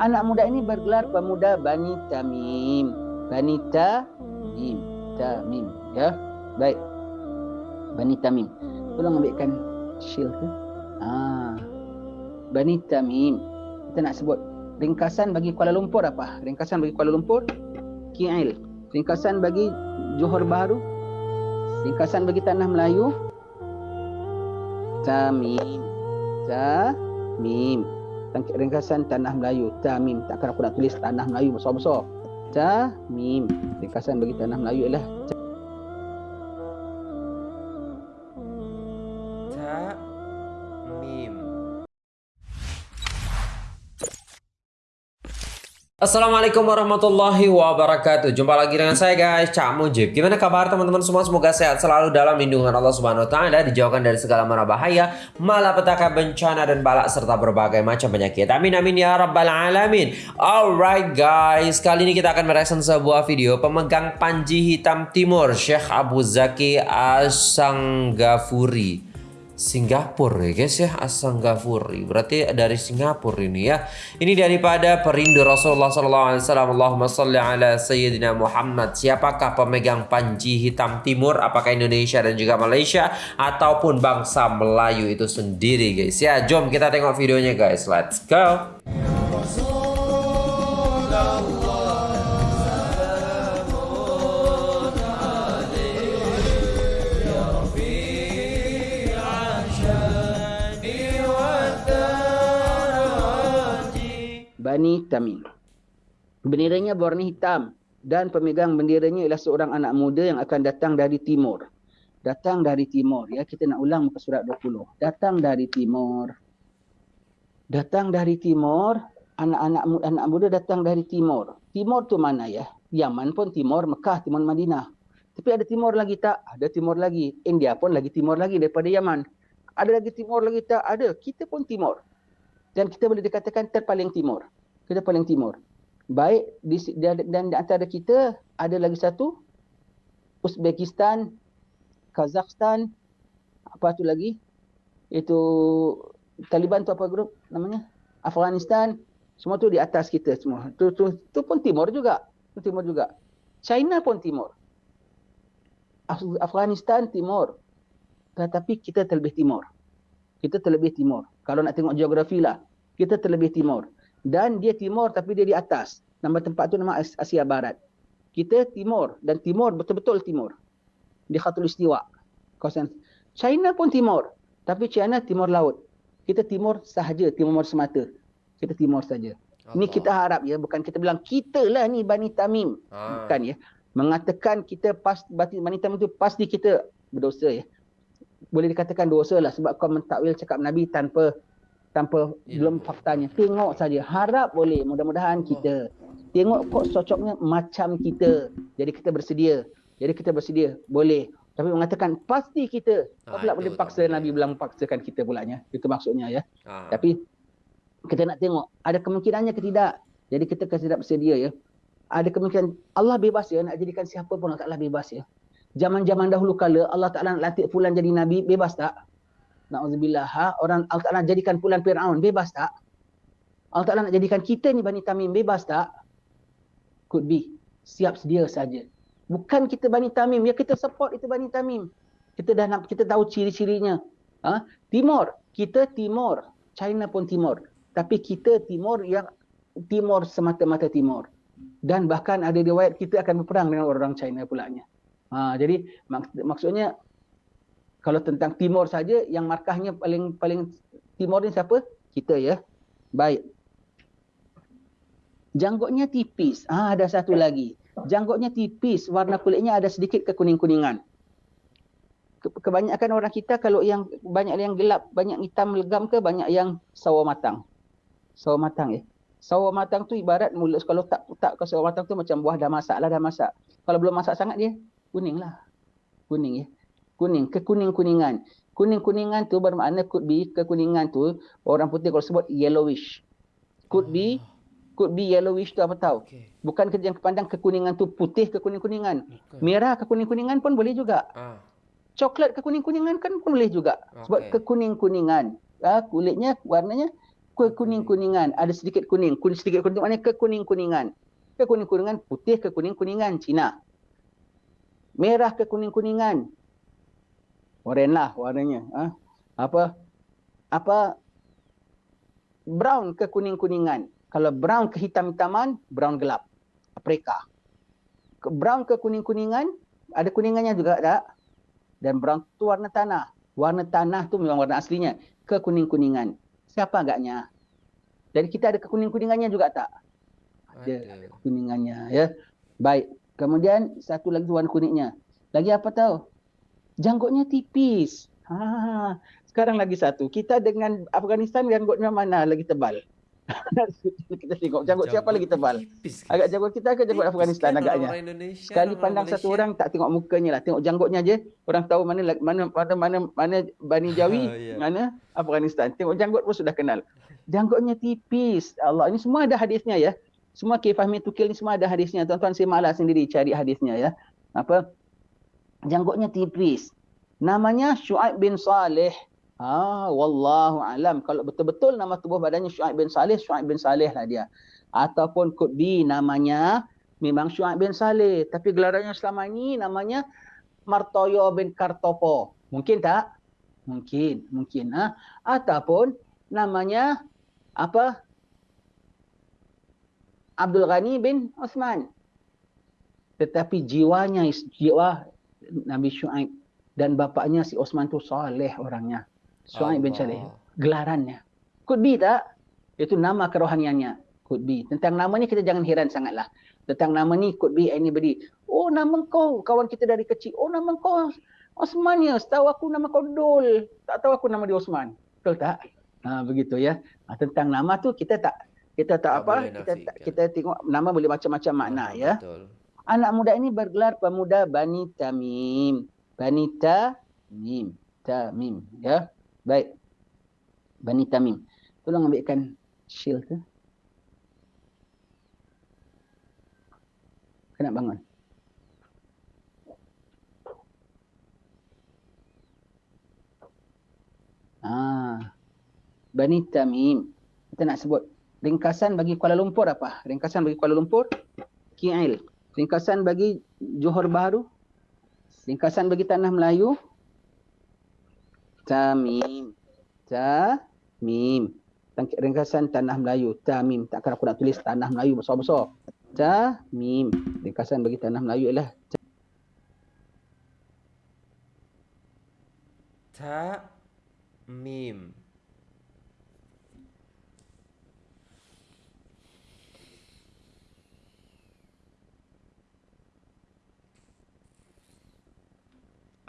Anak muda ini bergelar pemuda Bani Tamim. Bani Tamim. Tamim. Ya. Baik. Bani Tamim. Tolong ambilkan shield tu. Ah. Bani Tamim. Kita nak sebut ringkasan bagi Kuala Lumpur apa? Ringkasan bagi Kuala Lumpur KL. Ringkasan bagi Johor Bahru. Ringkasan bagi Tanah Melayu. Tamim. Tamim. Ringkasan Tanah Melayu. Tamim. Takkan aku nak tulis Tanah Melayu besar-besar. Tamim. Ringkasan bagi Tanah Melayu ialah Assalamualaikum warahmatullahi wabarakatuh. Jumpa lagi dengan saya guys. Cak Mujib. Gimana kabar teman-teman semua? Semoga sehat selalu dalam lindungan Allah Subhanahu Wa Taala Dijauhkan dari segala mara bahaya Malapetaka bencana dan balak Serta berbagai macam penyakit. Amin amin ya rabbal alamin. Alright guys. Kali ini kita akan mereaction sebuah video Pemegang Panji Hitam Timur Syekh Abu Zaki Asanggafuri Singapura ya guys ya. Asanggafuri berarti dari Singapura ini ya. Ini daripada perindu Rasulullah SAW Allahumma salli ala Sayyidina Muhammad. Siapakah pemegang panji hitam timur? Apakah Indonesia dan juga Malaysia? Ataupun bangsa Melayu itu sendiri guys ya. Jom kita tengok videonya guys. Let's go Bani Tamim. Benderanya berwarna hitam dan pemegang benderanya ialah seorang anak muda yang akan datang dari timur. Datang dari timur. Ya, kita nak ulang muka surat 20. Datang dari timur. Datang dari timur. Anak-anak anak muda datang dari timur. Timur tu mana ya? Yaman pun timur, Mekah, timur Madinah. Tapi ada timur lagi tak? Ada timur lagi. India pun lagi timur lagi daripada Yaman. Ada lagi timur lagi tak? Ada. Kita pun timur. Dan kita boleh dikatakan terpaling timur kita paling timur. Baik di, dan di antara kita ada lagi satu Uzbekistan, Kazakhstan, apa tu lagi? Itu Taliban tu apa grup namanya? Afghanistan, semua tu di atas kita semua. Tu tu tu pun timur juga. Tu timur juga. China pun timur. Afghanistan timur. Tetapi kita terlebih timur. Kita terlebih timur. Kalau nak tengok geografi lah, kita terlebih timur dan dia timur tapi dia di atas. Nama tempat tu nama Asia Barat. Kita timur dan timur betul-betul timur. Di Khatul Istiwa. Kawasan China pun timur. Tapi China timur laut. Kita timur sahaja, timur semata. Kita timur saja. Ini kita harap ya, bukan kita bilang kita lah ni Bani Tamim. Ha. Bukan ya. Mengatakan kita pas Bani Tamim tu pasti kita berdosa ya. Boleh dikatakan dosa lah sebab kau mentakwil cakap Nabi tanpa tanpa ya. belum faktanya. Tengok saja. Harap boleh. Mudah-mudahan kita. Tengok kok cocoknya macam kita. Jadi kita bersedia. Jadi kita bersedia. Boleh. Tapi mengatakan pasti kita. Ha, pula boleh paksa. Nabi bilang paksakan kita pulanya. Itu maksudnya ya. Ha. Tapi kita nak tengok. Ada kemungkinannya ke tidak. Jadi kita kena tidak bersedia ya. Ada kemungkinan Allah bebas ya. Nak jadikan siapa pun Allah Ta'ala bebas ya. Zaman-zaman dahulu kala Allah Ta'ala nak lantik fulan jadi Nabi. Bebas tak? Na'udzubillah. Ha? Orang Allah Ta'ala jadikan pulan Fir'aun. Bebas tak? Allah Ta'ala nak jadikan kita ni Bani Tamim. Bebas tak? Could be. Siap sedia saja. Bukan kita Bani Tamim. Ya kita support itu Bani Tamim. Kita dah nak, kita tahu ciri-cirinya. Ha? Timur. Kita Timur. China pun Timur. Tapi kita Timur yang Timur semata-mata Timur. Dan bahkan ada riwayat kita akan berperang dengan orang China pulanya. Ha, jadi mak, maksudnya kalau tentang timur saja yang markahnya paling paling timur ni siapa? Kita ya. Baik. Janggutnya tipis. Ah ada satu lagi. Janggutnya tipis, warna kulitnya ada sedikit kekuning-kuningan. Kebanyakan orang kita kalau yang banyak yang gelap, banyak hitam legam ke banyak yang sawo matang. Sawo matang ya. Sawo matang tu ibarat mulut kalau tak tak ke sawo matang tu macam buah dah masak lah dah masak. Kalau belum masak sangat dia kuning lah. Kuning ya kuning, kekuning-kuningan. Kuning-kuningan tu bermakna could be kekuningan tu orang putih kalau sebut yellowish. Could be could be yellowish tu apa tahu? Okay. Bukan kerja yang kepandang kekuningan tu putih kekuning-kuningan. Okay. Merah kekuning-kuningan pun boleh juga. Ah. Coklat kekuning-kuningan kan pun boleh juga. Okay. Sebab kekuning-kuningan. Ah, kulitnya warnanya kekuning-kuningan, ada sedikit kuning. Kuning sedikit kuning maknanya kekuning-kuningan. Kekuning-kuningan putih kekuning-kuningan Cina. Merah kekuning-kuningan. Oren lah warnanya. Ha? Apa? Apa? Brown kekuning-kuningan. Kalau brown kehitam-hitaman, brown gelap. Aprika. Brown kekuning-kuningan, ada kuningannya juga tak? Dan brown tu warna tanah. Warna tanah tu memang warna aslinya. Kekuning-kuningan. Siapa agaknya? Jadi kita ada kekuning-kuningannya juga tak? Ada kekuningannya. Ya. Baik. Kemudian satu lagi warna kuningnya. Lagi apa tahu? Janggutnya tipis. Ha, sekarang lagi satu. Kita dengan Afghanistan janggutnya mana lagi tebal? kita tengok janggut siapa lagi tebal. Agak janggut kita ke janggut Afghanistan agaknya. Sekali pandang satu orang tak tengok mukanya lah, tengok janggutnya je. Orang tahu mana mana mana mana, mana Bani Jawi, yeah. mana Afghanistan. Tengok janggut pun sudah kenal. Janggutnya tipis. Allah ini semua ada hadisnya ya. Semua kifahmi tukil ni semua ada hadisnya. Tuan-tuan saya malas sendiri cari hadisnya ya. Apa? Janggutnya tipis. Namanya Shu'aib bin Saleh. Ah, wallahu alam. Kalau betul-betul nama tubuh badannya Syuaib bin Saleh, Syuaib bin Saleh lah dia. Ataupun could be namanya memang Syuaib bin Saleh. Tapi gelarannya selama ini namanya Martoyo bin Kartopo. Mungkin tak? Mungkin, mungkin. Ha? Ataupun namanya apa? Abdul Ghani bin Osman. Tetapi jiwanya, jiwa Nabi Syuaib dan bapaknya si Osman tu soleh orangnya. Suhaib bin Saleh. Gelarannya. Could be tak? Itu nama kerohaniannya. Could be. Tentang nama ni kita jangan heran sangatlah. Tentang nama ni could be anybody. Oh nama kau kawan kita dari kecil. Oh nama kau Osman ya. Setahu aku nama kau Dol. Tak tahu aku nama dia Osman. Betul tak? Ha, begitu ya. Ha, tentang nama tu kita tak kita tak, tak apa kita tak, kita tengok nama boleh macam-macam makna oh, ya. Betul. Anak muda ini bergelar pemuda Bani Tamim. Bani Tamim. Tamim ya. Baik. Bani Tamim. Tolong ambilkan shield tu. Kena bangun. Ah. Bani Tamim. Kita nak sebut ringkasan bagi Kuala Lumpur apa? Ringkasan bagi Kuala Lumpur KL. Ringkasan bagi Johor Bahru. Ringkasan bagi Tanah Melayu. Tamim. Tamim. Ringkasan Tanah Melayu. Tamim. Takkan aku nak tulis Tanah Melayu besar-besar. Tamim. Ringkasan bagi Tanah Melayu ialah Tamim.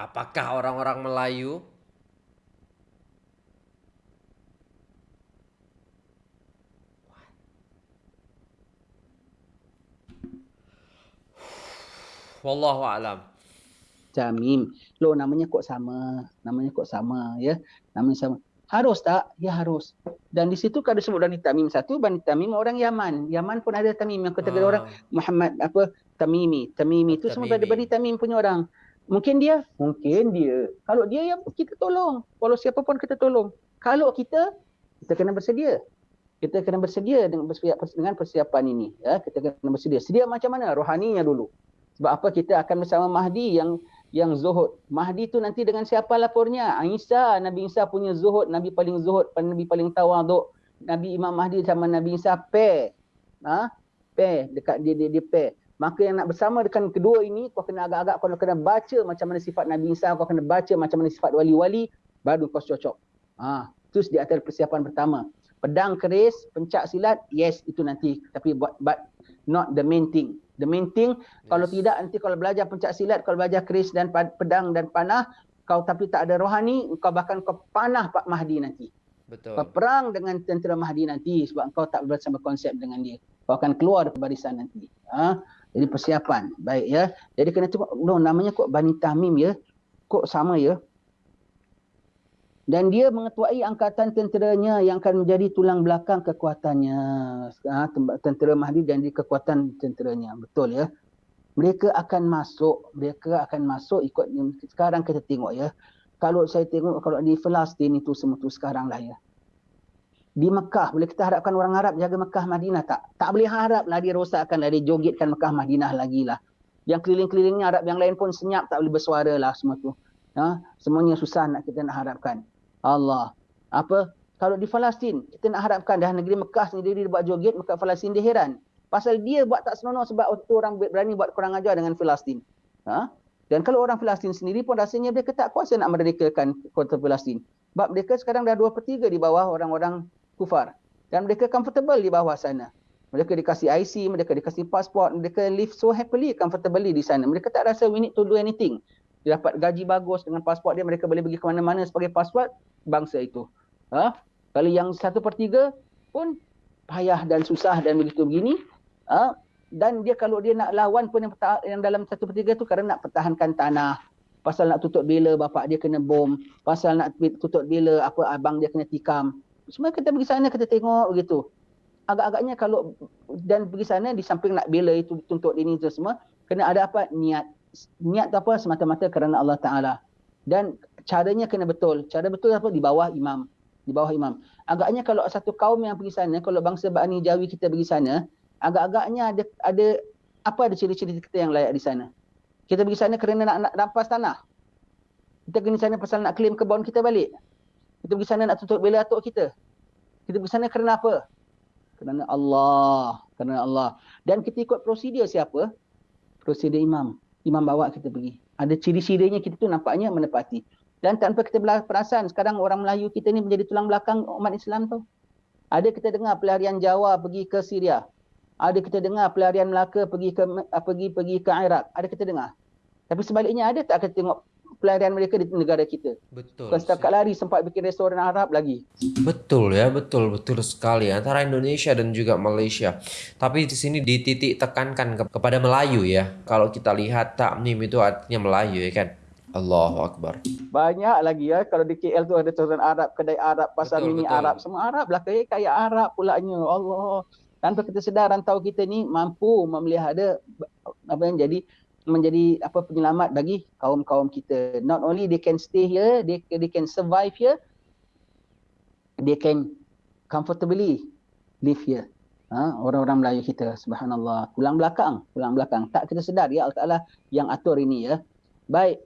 Apakah orang-orang Melayu Wallahu alam. Jamim. Lo namanya kok sama. Namanya kok sama ya. Namanya sama. Harus tak? Ya harus. Dan di situ kalau sebut Bani Tamim satu, Bani Tamim orang Yaman. Yaman pun ada Tamim yang kategori ah. orang Muhammad apa Tamimi. Tamimi itu semua ada Bani Tamim punya orang. Mungkin dia, mungkin dia. Kalau dia yang kita tolong. Walau siapa pun kita tolong. Kalau kita, kita kena bersedia. Kita kena bersedia dengan dengan persiapan ini. Ya, kita kena bersedia. Sedia macam mana? Rohaninya dulu. Sebab apa kita akan bersama Mahdi yang yang zuhud. Mahdi tu nanti dengan siapa lapornya? Isa, Nabi Isa punya zuhud, Nabi paling zuhud, Nabi paling tawaduk. Nabi Imam Mahdi sama Nabi Isa pair. Ha? Pair dekat dia dia, dia pair. Maka yang nak bersama dengan kedua ini kau kena agak-agak kau kena baca macam mana sifat Nabi Isa, kau kena baca macam mana sifat wali-wali baru kau cocok. Ha, terus di atas persiapan pertama. Pedang keris, pencak silat, yes itu nanti tapi but, but not the main thing. The main thing yes. kalau tidak nanti kalau belajar pencak silat, kalau belajar keris dan pedang dan panah, kau tapi tak ada rohani, kau bahkan kau panah Pak Mahdi nanti. Betul. Kau perang dengan tentera Mahdi nanti sebab kau tak bersama konsep dengan dia. Kau akan keluar dari barisan nanti. Ha? Jadi persiapan. Baik ya. Jadi kena tengok no, namanya kok Bani Tamim ya. Kok sama ya dan dia mengetuai angkatan tenteranya yang akan menjadi tulang belakang kekuatannya ha, tentera Mahdi dan di kekuatan tenteranya betul ya mereka akan masuk mereka akan masuk ikut sekarang kita tengok ya kalau saya tengok kalau di Palestin itu semua tu sekarang lah ya di Mekah boleh kita harapkan orang Arab jaga Mekah Madinah? Tak. Tak boleh haraplah dia rosakkan dia jogetkan Mekah Madinah lagi lah. Yang keliling-kelilingnya Arab yang lain pun senyap tak boleh bersuara lah semua tu. Ha? semuanya susah nak kita nak harapkan. Allah. Apa? Kalau di Palestin kita nak harapkan dah negeri Mekah sendiri dia buat joget Mekah Palestin dia heran. Pasal dia buat tak senonoh sebab tu orang berani buat kurang ajar dengan Palestin. Ha? dan kalau orang Palestin sendiri pun rasanya mereka tak kuasa nak merdekakan kota Palestin. Sebab mereka sekarang dah 2 per 3 di bawah orang-orang kufar. Dan mereka comfortable di bawah sana. Mereka dikasih IC mereka dikasih pasport mereka live so happily comfortably di sana. Mereka tak rasa we need to do anything. Dia dapat gaji bagus dengan pasport dia mereka boleh pergi ke mana-mana sebagai pasport bangsa itu. Ha? kalau yang satu per tiga pun payah dan susah dan begitu begini ha? dan dia kalau dia nak lawan pun yang, yang dalam satu per tiga tu kerana nak pertahankan tanah. Pasal nak tutup bila bapak dia kena bom pasal nak tutup bila apa abang dia kena tikam semua kita pergi sana kita tengok begitu. Agak-agaknya kalau dan pergi sana di samping nak bela itu tuntut ini itu semua kena ada apa niat. Niat tu apa semata-mata kerana Allah Taala. Dan caranya kena betul. Cara betul apa di bawah imam. Di bawah imam. Agaknya kalau satu kaum yang pergi sana, kalau bangsa Bani Jawi kita pergi sana, agak-agaknya ada ada apa ada ciri-ciri kita yang layak di sana. Kita pergi sana kerana nak, nak rampas tanah. Kita pergi sana pasal nak claim kebun kita balik. Kita pergi sana nak tutup bela atuk kita. Kita pergi sana kerana apa? Kerana Allah. Kerana Allah. Dan kita ikut prosedur siapa? Prosedur imam. Imam bawa kita pergi. Ada ciri-cirinya kita tu nampaknya menepati. Dan tanpa kita perasan, sekarang orang Melayu kita ni menjadi tulang belakang umat Islam tu. Ada kita dengar pelarian Jawa pergi ke Syria. Ada kita dengar pelarian Melaka pergi ke pergi pergi ke Iraq. Ada kita dengar. Tapi sebaliknya ada tak kita tengok pelarian mereka di negara kita. Betul. Bukan setakat lari sempat bikin restoran Arab lagi. Betul ya, betul betul sekali antara Indonesia dan juga Malaysia. Tapi di sini dititik tekankan ke kepada Melayu ya. Kalau kita lihat takmim itu artinya Melayu ya kan. Allahu Akbar. Banyak lagi ya kalau di KL tu ada restoran Arab, kedai Arab, pasar betul, mini betul. Arab, semua Arab lah kaya kaya Arab pulanya. Allah. Tanpa kita sedar rantau kita ni mampu memelihara apa yang jadi menjadi apa penyelamat bagi kaum-kaum kita. Not only they can stay here, they they can survive here, they can comfortably live here. Ha, orang-orang Melayu kita, subhanallah. Pulang belakang, pulang belakang. Tak kita sedar, ya Allah Ta'ala yang atur ini ya. Baik.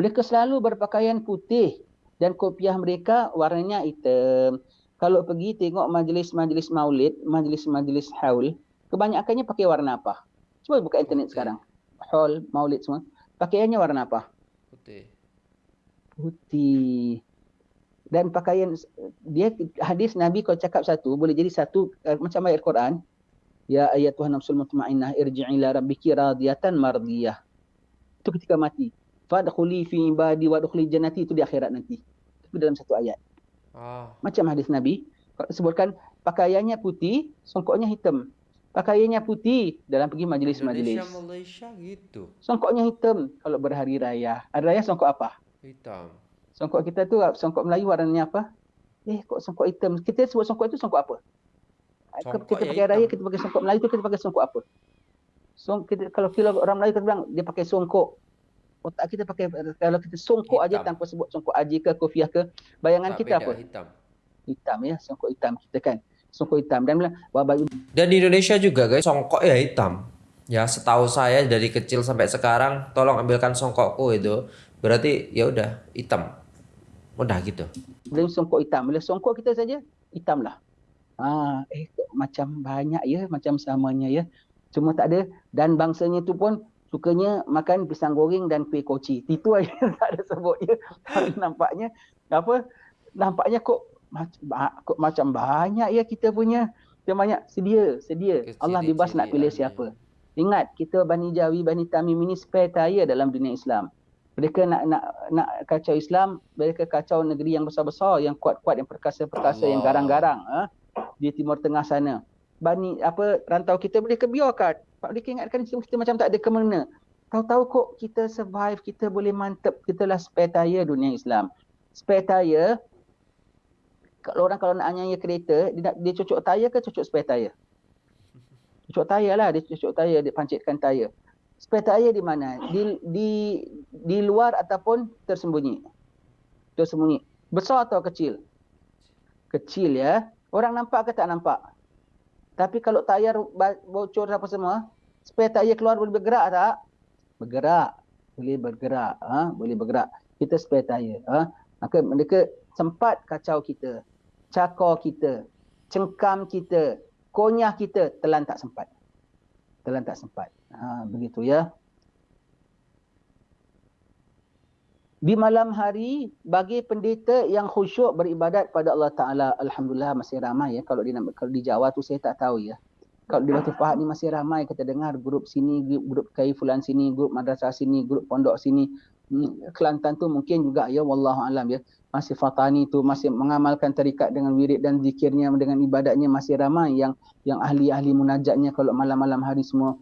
Mereka selalu berpakaian putih dan kopiah mereka warnanya hitam. Kalau pergi tengok majlis-majlis maulid, majlis-majlis haul, kebanyakannya pakai warna apa? Cuba buka internet sekarang. Hall, maulid semua. Pakaiannya warna apa? Putih. Putih. Dan pakaian dia hadis Nabi kalau cakap satu boleh jadi satu uh, macam ayat Quran. Ya ayat Tuhan nafsul mutmainnah irji'i ila rabbiki radiyatan mardiyah. Itu ketika mati. Fadkhuli fi ibadi wa dkhuli jannati itu di akhirat nanti. Itu dalam satu ayat. Ah. Macam hadis Nabi sebutkan pakaiannya putih, songkoknya hitam pakaiannya putih dalam pergi majlis-majlis. Indonesia, Malaysia gitu. Songkoknya hitam kalau berhari raya. Hari raya songkok apa? Hitam. Songkok kita tu songkok Melayu warnanya apa? Eh kok songkok hitam? Kita sebut songkok itu songkok apa? Songkok kita pakai hitam. raya kita pakai songkok Melayu tu kita pakai songkok apa? Song kita kalau kilo orang Melayu kita bilang dia pakai songkok. Otak kita pakai kalau kita songkok hitam. aja tanpa sebut songkok aji ke kofiah ke bayangan tak kita apa? Hitam. Hitam ya, songkok hitam kita kan songkok hitam. Dan baju dan di Indonesia juga guys songkok ya hitam. Ya setahu saya dari kecil sampai sekarang tolong ambilkan songkokku itu. Berarti ya udah hitam. Udah gitu. Belum songkok hitam. Bila songkok kita saja hitam lah. Ah eh macam banyak ya macam samanya ya. Cuma tak ada. Dan bangsanya tu pun sukanya makan pisang goreng dan kuih koci. Itu aja tak ada sebut ya. Nampaknya apa? Nampaknya kok macam banyak ya kita punya. Kita banyak sedia sedia. Kecil Allah bebas nak pilih siapa. ingat kita Bani Jawi Bani Tamim ini spare tire dalam dunia Islam. Mereka nak nak nak kacau Islam mereka kacau negeri yang besar-besar yang kuat-kuat yang perkasa-perkasa yang garang-garang ha? di timur tengah sana. Bani apa rantau kita boleh kebiarkan. Pak boleh ingatkan kita, kita macam tak ada ke mana tahu-tahu kok kita survive kita boleh mantap kita lah spare tire dunia Islam. Spare tire kalau orang kalau nak nyanyi kereta dia nak dia cucuk tayar ke cucuk spare tayar cucuk tayar lah dia cucuk tayar dia pancitkan tayar spare tayar di mana di di di luar ataupun tersembunyi tersembunyi besar atau kecil kecil ya. Orang nampak ke tak nampak? Tapi kalau tayar bocor apa semua, spare tayar keluar boleh bergerak tak? Bergerak. Boleh bergerak. Ha? Boleh bergerak. Kita spare tayar. Ha? Maka mereka sempat kacau kita. Cakor kita. Cengkam kita. Konyah kita. Telan tak sempat. Telan tak sempat. Ha, begitu ya. Di malam hari bagi pendeta yang khusyuk beribadat pada Allah Taala alhamdulillah masih ramai ya kalau di kalau di Jawa tu saya tak tahu ya. Kalau di Batu Pahat ni masih ramai kita dengar grup sini grup, grup kai fulan sini grup madrasah sini grup pondok sini hmm, Kelantan tu mungkin juga ya wallahu alam ya masih fatani tu masih mengamalkan tarikat dengan wirid dan zikirnya dengan ibadatnya masih ramai yang yang ahli-ahli munajatnya kalau malam-malam hari semua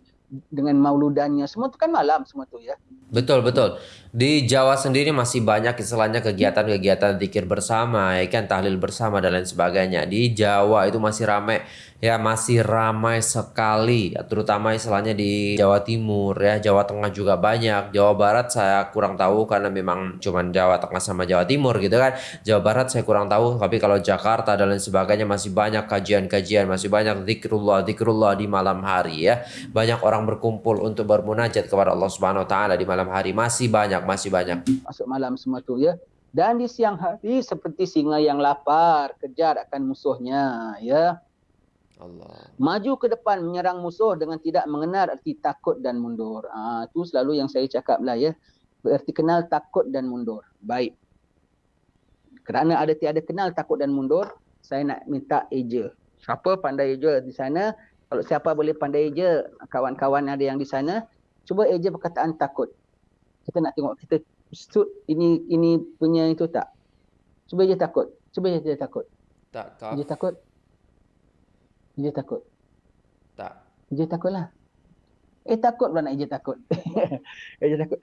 dengan mauludannya semua tu kan malam semua tu ya. Betul betul. Di Jawa sendiri masih banyak istilahnya kegiatan-kegiatan zikir bersama, ya kan tahlil bersama dan lain sebagainya. Di Jawa itu masih ramai ya masih ramai sekali terutama istilahnya di Jawa Timur ya. Jawa Tengah juga banyak. Jawa Barat saya kurang tahu karena memang cuma Jawa Tengah sama Jawa Timur gitu kan. Jawa Barat saya kurang tahu tapi kalau Jakarta dan lain sebagainya masih banyak kajian-kajian masih banyak zikrullah zikrullah di malam hari ya. Banyak orang berkumpul untuk bermunajat kepada Allah Subhanahu wa taala di malam hari. Masih banyak masih banyak. Masuk malam semua tu ya. Dan di siang hari seperti singa yang lapar kejar akan musuhnya ya Allah. Maju ke depan menyerang musuh dengan tidak mengenal arti takut dan mundur. Ah ha, itu selalu yang saya cakap lah ya. Berarti kenal takut dan mundur. Baik. Kerana ada tiada kenal takut dan mundur, saya nak minta eja. Siapa pandai eja di sana? Kalau siapa boleh pandai eja, kawan-kawan ada yang di sana, cuba eja perkataan takut. Kita nak tengok kita suit ini ini punya itu tak? Cuba eja takut. Cuba eja takut. Tak, tak. Eja takut. Ija takut? Tak. Ija takut lah. Eh takut pula nak Ija takut. Ija takut.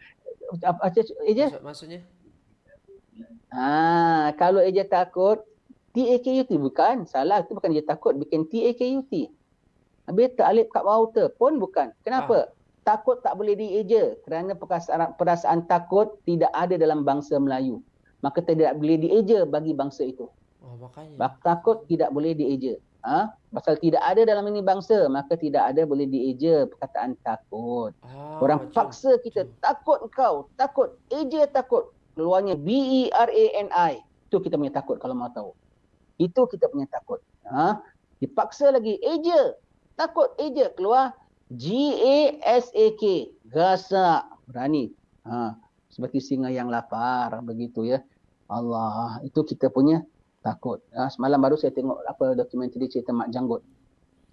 Apa Ija? Maksudnya? Ha, kalau Ija takut, T-A-K-U-T bukan. Salah, itu bukan Ija takut. Bikin T-A-K-U-T. Habis tak alip kat water pun bukan. Kenapa? Ah. Takut tak boleh dieja. Kerana perasaan, perasaan takut tidak ada dalam bangsa Melayu. Maka tidak boleh dieja bagi bangsa itu. Oh, makanya. Takut tidak boleh dieja. Ha? Pasal tidak ada dalam ini bangsa, maka tidak ada boleh dieja perkataan takut. Ah, Orang macam paksa kita, macam. takut kau, takut, eja takut. Keluarnya B-E-R-A-N-I. Itu kita punya takut kalau mau tahu. Itu kita punya takut. Ha? Dipaksa lagi, eja, takut, eja. Keluar G-A-S-A-K. Gasak, berani. Ha? Seperti singa yang lapar, begitu ya. Allah, itu kita punya takut. Ha, semalam baru saya tengok apa dokumentari cerita Mak Janggut.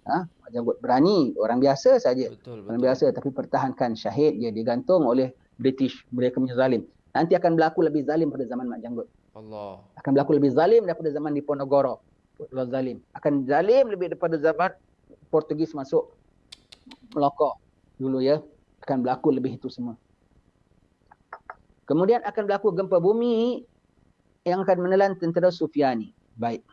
Ha, Mak Janggut berani, orang biasa saja. Betul, betul. Orang biasa tapi pertahankan syahid dia digantung oleh British, mereka punya zalim. Nanti akan berlaku lebih zalim pada zaman Mak Janggut. Allah. Akan berlaku lebih zalim daripada zaman di Ponorogo. Allah zalim. Akan zalim lebih daripada zaman Portugis masuk Melaka dulu ya. Akan berlaku lebih itu semua. Kemudian akan berlaku gempa bumi yang akan menelan tentera Sufiani. Baik.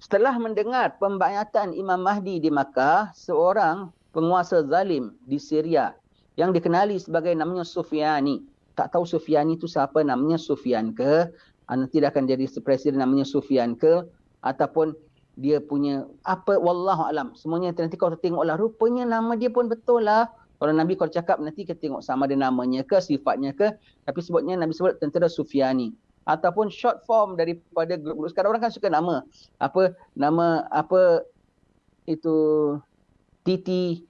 Setelah mendengar pembayatan Imam Mahdi di Makkah, seorang penguasa zalim di Syria yang dikenali sebagai namanya Sufiani. Tak tahu Sufiani itu siapa namanya Sufian ke? Nanti dia akan jadi presiden namanya Sufian ke? Ataupun dia punya apa? Wallahu alam. Semuanya nanti kau tengoklah. Rupanya nama dia pun betul lah. Kalau Nabi kalau cakap nanti kita tengok sama ada namanya ke, sifatnya ke. Tapi sebutnya Nabi sebut tentera Sufiani. Ataupun short form daripada grup-grup. Sekarang orang kan suka nama. Apa nama apa itu TT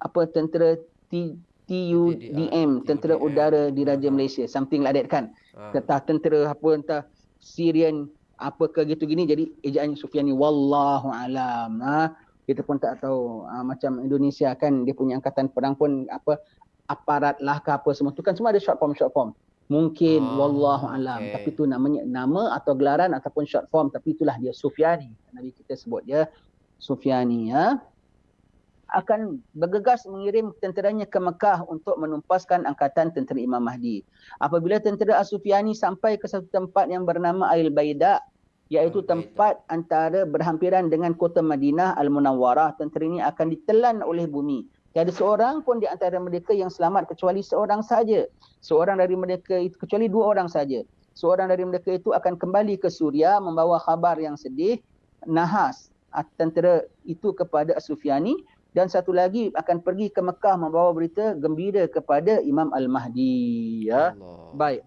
apa tentera T, TUDM tentera udara di Raja Malaysia something like that kan ah. entah tentera apa entah Syrian apa ke gitu gini jadi ejaan Sufiani wallahu alam ha kita pun tak tahu uh, macam Indonesia kan dia punya angkatan perang pun apa aparat lah ke apa semua tu kan semua ada short form short form mungkin oh, wallahu alam okay. tapi tu namanya nama atau gelaran ataupun short form tapi itulah dia Sufyani nabi kita sebut dia Sufyani ya akan bergegas mengirim tenteranya ke Mekah untuk menumpaskan angkatan tentera Imam Mahdi. Apabila tentera As-Sufyani sampai ke satu tempat yang bernama Ail Baida, iaitu tempat antara berhampiran dengan kota Madinah Al-Munawwarah tentera ini akan ditelan oleh bumi tiada seorang pun di antara mereka yang selamat kecuali seorang saja seorang dari mereka itu kecuali dua orang saja seorang dari mereka itu akan kembali ke Suria membawa khabar yang sedih, nahas tentera itu kepada Sufyani dan satu lagi akan pergi ke Mekah membawa berita gembira kepada Imam Al-Mahdi ya. Allah. Baik.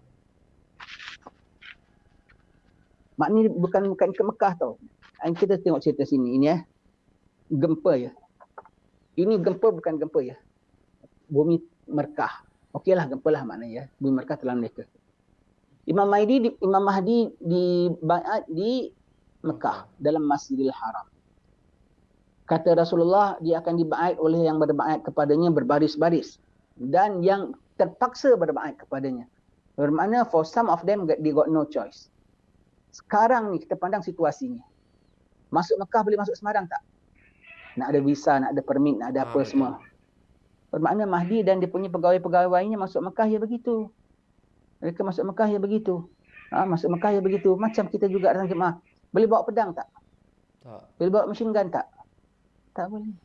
Maknanya bukan bukan ke Mekah tau. Kita tengok cerita sini ini ya. Gempa ya. Ini gempa bukan gempa ya. Bumi Merkah. Okeylah gempa lah maknanya ya. Bumi Merkah telah mereka. Imam Mahdi Imam Mahdi di di Mekah dalam Masjidil Haram kata Rasulullah dia akan dibaik oleh yang berbaik kepadanya berbaris-baris dan yang terpaksa berbaik kepadanya bermakna for some of them they got no choice sekarang ni kita pandang situasinya masuk Mekah boleh masuk Semarang tak? Nak ada visa nak ada permit nak ada apa ah, semua. Bermakna Mahdi dan dia punya pegawai-pegawainya masuk Mekah ya begitu. Mereka masuk Mekah ya begitu. Ha, masuk Mekah ya begitu. Macam kita juga datang jemaah boleh bawa pedang tak? Tak. Boleh bawa machine gun tak? Tak boleh.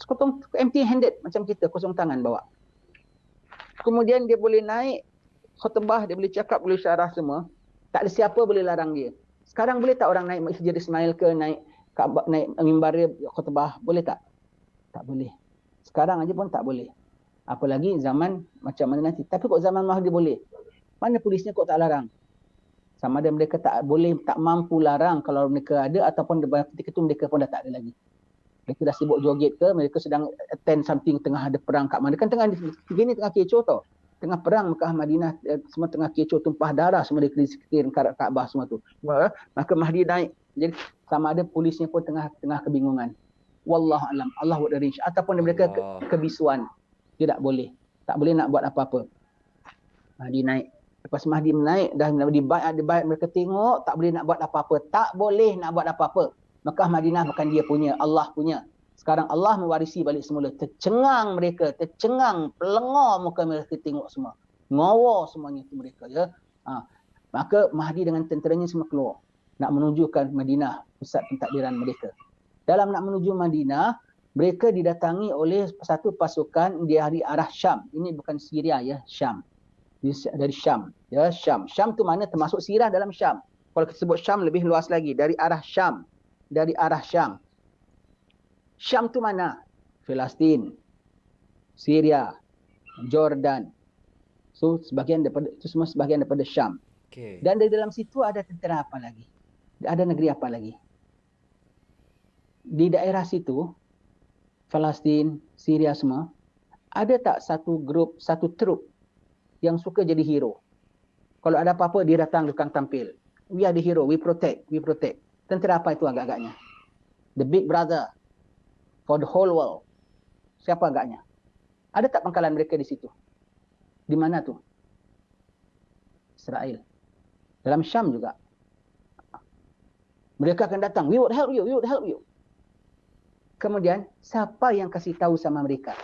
Sekotong empty handed macam kita kosong tangan bawa. Kemudian dia boleh naik khutbah, dia boleh cakap, boleh syarah semua. Tak ada siapa boleh larang dia. Sekarang boleh tak orang naik Masjid Ismail ke naik Kaabah naik mimbar dia khutbah, boleh tak? Tak boleh. Sekarang aja pun tak boleh. Apalagi zaman macam mana nanti. Tapi kok zaman Mahdi boleh. Mana polisnya kok tak larang? Sama ada mereka tak boleh, tak mampu larang kalau mereka ada ataupun ketika itu mereka pun dah tak ada lagi mereka dah sibuk joget ke mereka sedang attend something tengah ada perang kat mana kan tengah begini tengah kecoh tau tengah perang Mekah Madinah eh, semua tengah kecoh tumpah darah semua di sekitar Kaabah semua tu. Maka Mahdi naik. Jadi sama ada polisnya pun tengah tengah kebingungan. Wallahu alam. Allah buat dari ataupun mereka ke, kebisuan. Tidak boleh. Tak boleh nak buat apa-apa. Mahdi naik. Lepas Mahdi naik dah dibayar dibayar mereka tengok tak boleh nak buat apa-apa. Tak boleh nak buat apa-apa. Mekah Madinah bukan dia punya, Allah punya. Sekarang Allah mewarisi balik semula. Tercengang mereka, tercengang, pelengor muka mereka tengok semua. Ngawa semuanya itu mereka. ya. Ha. Maka Mahdi dengan tenteranya semua keluar. Nak menunjukkan Madinah, pusat pentadbiran mereka. Dalam nak menuju Madinah, mereka didatangi oleh satu pasukan di hari arah Syam. Ini bukan Syria ya, Syam. Dari Syam. Ya, Syam. Syam tu mana termasuk Sirah dalam Syam. Kalau kita sebut Syam lebih luas lagi. Dari arah Syam dari arah Syam. Syam tu mana? Palestin, Syria, Jordan. So sebahagian daripada itu semua sebahagian daripada Syam. Okay. Dan di dalam situ ada tentera apa lagi? Ada negeri apa lagi? Di daerah situ Palestin, Syria semua ada tak satu grup, satu trup yang suka jadi hero? Kalau ada apa-apa dia datang tukang tampil. We are the hero, we protect, we protect. Tentera apa itu agak-agaknya? The big brother for the whole world. Siapa agaknya? Ada tak pangkalan mereka di situ? Di mana tu? Israel. Dalam Syam juga. Mereka akan datang. We would help you. We would help you. Kemudian, siapa yang kasih tahu sama mereka?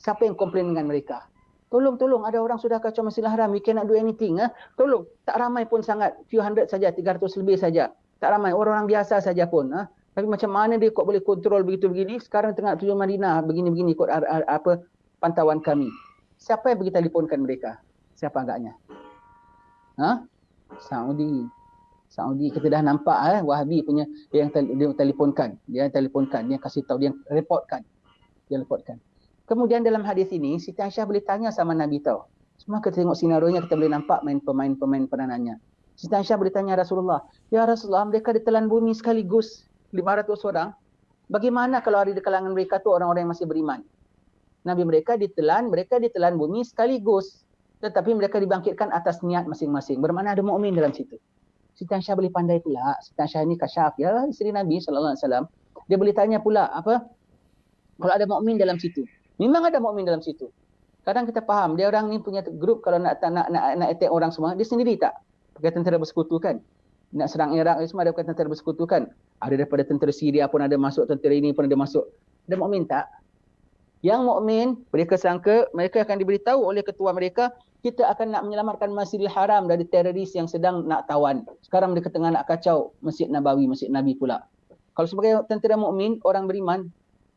Siapa yang komplain dengan mereka? Tolong, tolong. Ada orang sudah kacau Masjidil Haram. We cannot do anything. Eh? Tolong. Tak ramai pun sangat. Few hundred saja. 300 lebih saja tak ramai orang-orang biasa saja pun ha? Tapi macam mana dia kok boleh kontrol begitu begini sekarang tengah tujuh Madinah begini-begini ikut apa pantauan kami. Siapa yang pergi telefonkan mereka? Siapa agaknya? Ha? Saudi. Saudi kita dah nampak eh Wahabi punya dia yang dia telefonkan dia yang telefonkan dia kasih tahu dia reportkan dia reportkan kemudian dalam hadis ini Siti Aisyah boleh tanya sama Nabi tahu semua kita tengok sinarionya kita boleh nampak main pemain-pemain peranannya Siti Aisyah bertanya Rasulullah, Ya Rasulullah, mereka ditelan bumi sekaligus 500 orang. Bagaimana kalau ada di kalangan mereka tu orang-orang yang masih beriman? Nabi mereka ditelan, mereka ditelan bumi sekaligus. Tetapi mereka dibangkitkan atas niat masing-masing. Bermakna ada mukmin dalam situ. Siti Aisyah boleh pandai pula. Siti Aisyah ni kasyaf. Ya, isteri Nabi SAW. Dia boleh tanya pula, apa? Kalau ada mukmin dalam situ. Memang ada mukmin dalam situ. Kadang kita faham, dia orang ni punya grup kalau nak nak nak, nak attack orang semua, dia sendiri tak? pakai tentera bersekutu kan. Nak serang Iraq semua ada pakai tentera bersekutu kan. Ada daripada tentera Syria pun ada masuk, tentera ini pun ada masuk. Ada mukmin tak? Yang mukmin mereka sangka mereka akan diberitahu oleh ketua mereka kita akan nak menyelamatkan Masjidil Haram dari teroris yang sedang nak tawan. Sekarang mereka tengah nak kacau Masjid Nabawi, Masjid Nabi pula. Kalau sebagai tentera mukmin, orang beriman,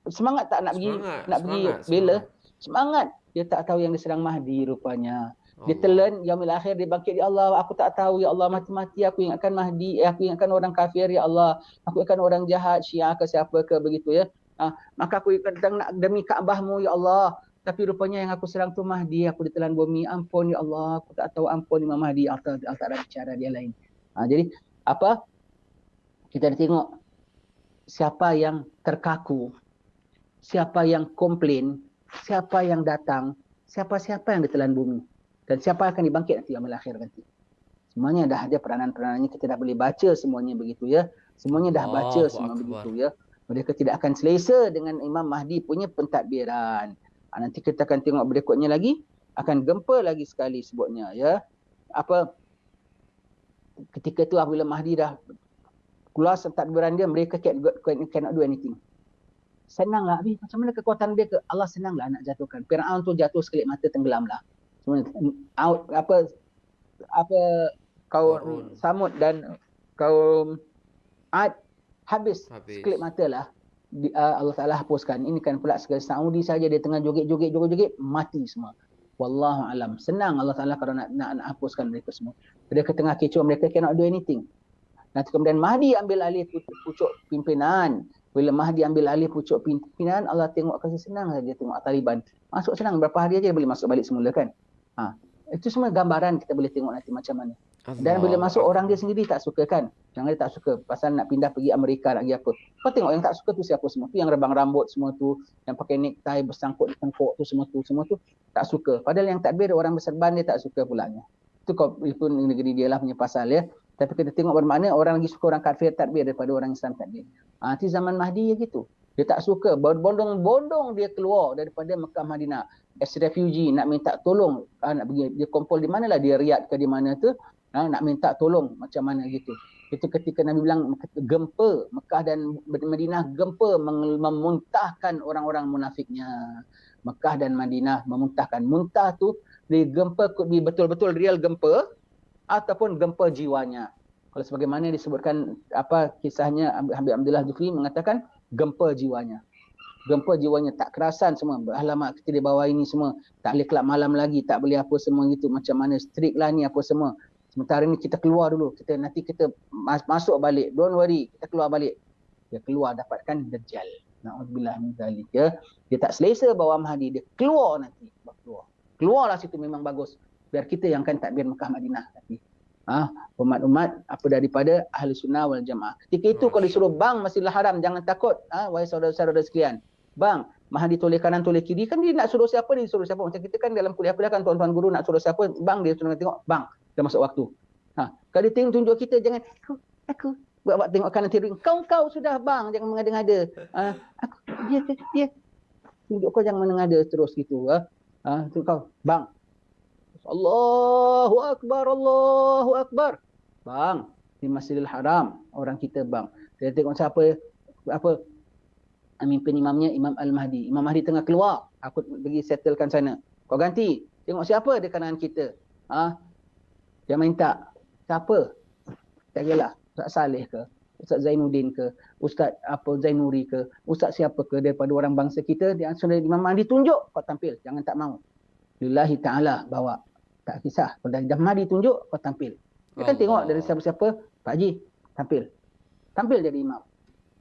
semangat tak nak pergi nak pergi bela? Semangat. Dia tak tahu yang diserang Mahdi rupanya. Dia telan yaumil akhir dia bangkit ya Allah aku tak tahu ya Allah mati-mati aku ingatkan Mahdi eh, aku ingatkan orang kafir ya Allah. Aku ingatkan orang jahat Syiah ke siapa ke begitu ya. Ha, maka aku kadang nak demi Kaabahmu ya Allah. Tapi rupanya yang aku serang tu Mahdi aku ditelan bumi. Ampun ya Allah aku tak tahu ampun Imam Mahdi. Atau tak ada cara dia lain. Ha, jadi apa? Kita tengok siapa yang terkaku siapa yang komplain siapa yang datang siapa-siapa yang ditelan bumi dan siapa akan dibangkit nanti yang akhir nanti. Semuanya dah ada peranan-peranannya kita dah boleh baca semuanya begitu ya. Semuanya dah baca semua akbar. begitu ya. Mereka tidak akan selesa dengan Imam Mahdi punya pentadbiran. Ha, nanti kita akan tengok berikutnya lagi akan gempa lagi sekali sebutnya ya. Apa ketika tu apabila Mahdi dah keluar pentadbiran dia mereka cannot, cannot do anything. Senanglah habis macam mana kekuatan dia ke Allah senanglah nak jatuhkan. Firaun tu jatuh sekelip mata tenggelamlah out apa apa kaum samud dan kaum ad habis, habis. sekelip mata lah. Di, uh, Allah Ta'ala hapuskan. Ini kan pula sekali Saudi saja dia tengah joget-joget joget-joget mati semua. Wallahu alam. Senang Allah Ta'ala kalau nak, nak, nak hapuskan mereka semua. Mereka tengah kecoh mereka cannot do anything. Nanti kemudian Mahdi ambil alih pucuk pimpinan. Bila Mahdi ambil alih pucuk pimpinan Allah tengok kasih senang saja tengok Taliban. Masuk senang berapa hari aja boleh masuk balik semula kan Ha. Itu semua gambaran kita boleh tengok nanti macam mana. Allah. Dan bila masuk orang dia sendiri tak suka kan. Jangan dia tak suka pasal nak pindah pergi Amerika nak pergi apa. Kau tengok yang tak suka tu siapa semua. Tu yang rebang rambut semua tu. Yang pakai necktie bersangkut di tengkuk tu semua tu. Semua tu tak suka. Padahal yang takbir orang berserban dia tak suka pulanya. Itu kau negeri dia lah punya pasal ya. Tapi kita tengok bermakna orang lagi suka orang kafir takbir daripada orang Islam takbir. Ha, nanti zaman Mahdi ya gitu. Dia tak suka. Bondong-bondong dia keluar daripada Mekah Madinah as refugee nak minta tolong ha, nak pergi dia kumpul di mana lah dia riad ke di mana tu ha, nak minta tolong macam mana gitu. Itu ketika Nabi bilang gempa Mekah dan Madinah gempa memuntahkan orang-orang munafiknya. Mekah dan Madinah memuntahkan. Muntah tu di gempa di betul-betul real gempa ataupun gempa jiwanya. Kalau sebagaimana disebutkan apa kisahnya Habib Abdullah Jufri mengatakan gempa jiwanya gempa jiwanya tak kerasan semua. Alamak kita dia bawa ini semua. Tak boleh kelab malam lagi tak boleh apa semua gitu. Macam mana strict lah ni apa semua. Sementara ni kita keluar dulu. Kita nanti kita masuk balik. Don't worry kita keluar balik. Dia keluar dapatkan dajjal. Naudzubillah min zalik ya. Dia tak selesa bawa mahdi dia keluar nanti. Keluar. Keluarlah situ memang bagus. Biar kita yang akan takbir Mekah Madinah nanti. Ha, umat-umat apa daripada ahli sunnah wal jamaah. Ketika itu kalau disuruh bang Masjidil Haram jangan takut. Ha, wahai saudara-saudara sekalian. Bang, Mahdi toleh kanan toleh kiri kan dia nak suruh siapa dia suruh siapa macam kita kan dalam kuliah kuliah kan tuan-tuan guru nak suruh siapa bang dia suruh tengok bang dah masuk waktu. Ha, kalau dia tengok tunjuk kita jangan aku aku buat buat tengok kanan kiri kau kau sudah bang jangan mengada-ngada. Ha, aku dia dia tunjuk kau jangan mengada terus gitu ha. Ha, tu kau bang. Allahu akbar Allahu akbar. Bang, di Masjidil Haram orang kita bang. Dia tengok siapa apa mimpin imamnya Imam Al-Mahdi. Imam Mahdi tengah keluar. Aku pergi settlekan sana. Kau ganti. Tengok siapa di kanan kita. Ha? Dia minta. Siapa? Tak kira Ustaz Saleh ke? Ustaz Zainuddin ke? Ustaz apa Zainuri ke? Ustaz siapa ke daripada orang bangsa kita. Dia sudah Imam Mahdi tunjuk. Kau tampil. Jangan tak mau. Lillahi ta'ala bawa. Tak kisah. Kalau dah Mahdi tunjuk, kau tampil. Dia kan tengok dari siapa-siapa. Pak Haji, tampil. Tampil jadi imam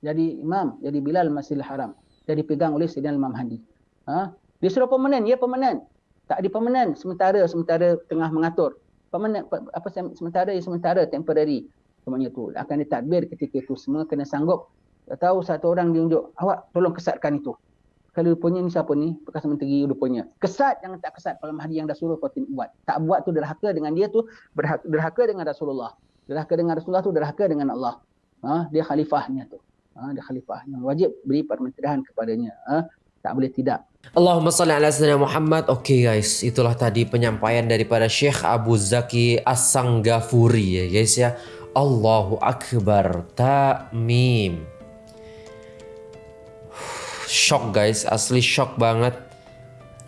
jadi imam, jadi Bilal Masjidil Haram. Jadi pegang oleh Sayyidina Imam Hadi. Ha? Dia suruh permanen, ya permanen. Tak di permanen, sementara sementara tengah mengatur. Permanen, apa sementara ya sementara, temporary. Semuanya tu. Akan ditadbir ketika itu semua kena sanggup. Tahu satu orang dia unjuk, awak tolong kesatkan itu. Kalau rupanya ni siapa ni? Bekas menteri rupanya. Kesat jangan tak kesat kalau Mahdi yang dah suruh kau buat. Tak buat tu derhaka dengan dia tu, derhaka dengan Rasulullah. Derhaka dengan Rasulullah tu derhaka dengan Allah. Ha? Dia khalifahnya tu ha, dia khalifah. Yang wajib beri permintaan kepadanya. Ha, tak boleh tidak. Allahumma salli ala sayyidina Muhammad. Okay guys. Itulah tadi penyampaian daripada Syekh Abu Zaki As-Sanggafuri ya guys ya. Allahu Akbar. Ta'mim. Shock guys. Asli shock banget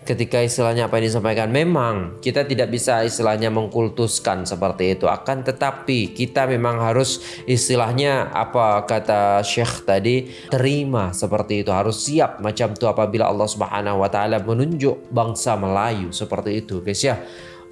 ketika istilahnya apa yang disampaikan memang kita tidak bisa istilahnya mengkultuskan seperti itu. Akan tetapi kita memang harus istilahnya apa kata Syekh tadi terima seperti itu. Harus siap macam itu apabila Allah Subhanahu wa taala menunjuk bangsa Melayu seperti itu guys ya.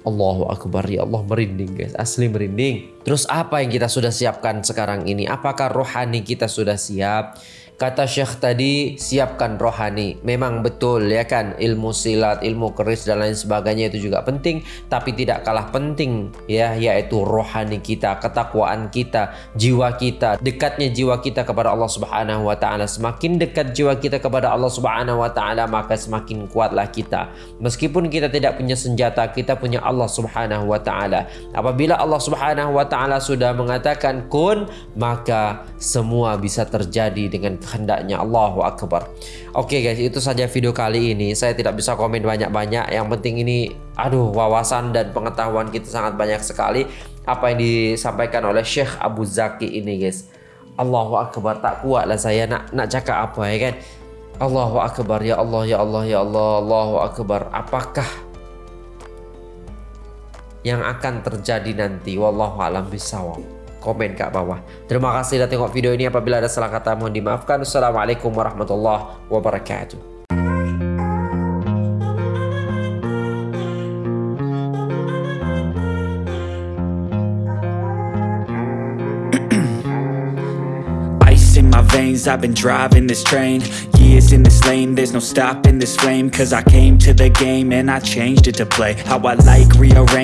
Allahu Akbar ya Allah merinding guys asli merinding. Terus apa yang kita sudah siapkan sekarang ini? Apakah rohani kita sudah siap Kata Syekh tadi, siapkan rohani. Memang betul ya kan, ilmu silat, ilmu keris dan lain sebagainya itu juga penting, tapi tidak kalah penting ya, yaitu rohani kita, ketakwaan kita, jiwa kita, dekatnya jiwa kita kepada Allah Subhanahu wa taala. Semakin dekat jiwa kita kepada Allah Subhanahu wa taala, maka semakin kuatlah kita. Meskipun kita tidak punya senjata, kita punya Allah Subhanahu wa taala. Apabila Allah Subhanahu wa taala sudah mengatakan kun, maka semua bisa terjadi dengan kehendaknya Allahu Akbar. Oke okay guys itu saja video kali ini. Saya tidak bisa komen banyak-banyak. Yang penting ini aduh wawasan dan pengetahuan kita sangat banyak sekali. Apa yang disampaikan oleh Syekh Abu Zaki ini guys. Allahu Akbar tak kuat lah saya nak nak cakap apa ya kan? Allahu Akbar ya Allah ya Allah ya Allah Allahu Akbar. Apakah yang akan terjadi nanti? Wallahu alam bisawab komen kat bawah. Terima kasih dah tengok video ini. Apabila ada salah kata mohon dimaafkan. Assalamualaikum warahmatullahi wabarakatuh. veins I've been driving this train Years in this lane There's no stopping this flame Cause I came to the game And I changed it to play How I like rearrange